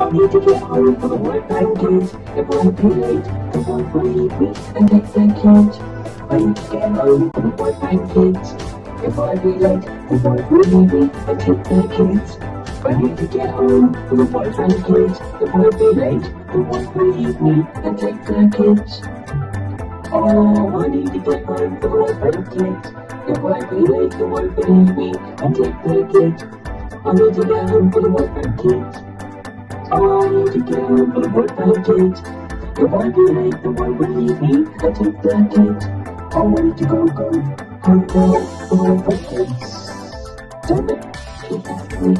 Get the won't be late, the wife will leave me and the kids. I need to get the work pancakes. If I be late, the leave me and take the kids. I need to get home for the and kids. If I be late, the will leave me and take the kids. Oh, I need to get home for the and kids. If I be late, the will leave me and take the kids. I need to get home for the wife and kids. I need to get home for the wife and kids. If I be late, the wife will leave me and take the. I need to go, go, go, go for the wife and kids. Damn it, keep after me.